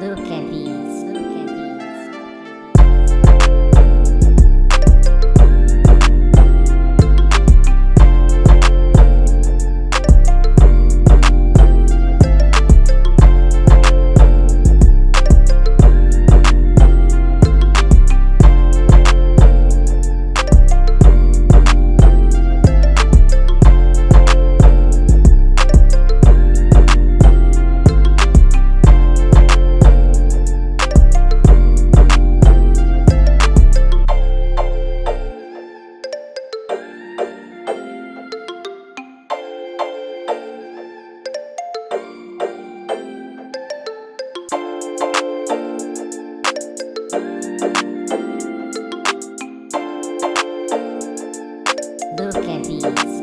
Luca at Luca Luca at Beats.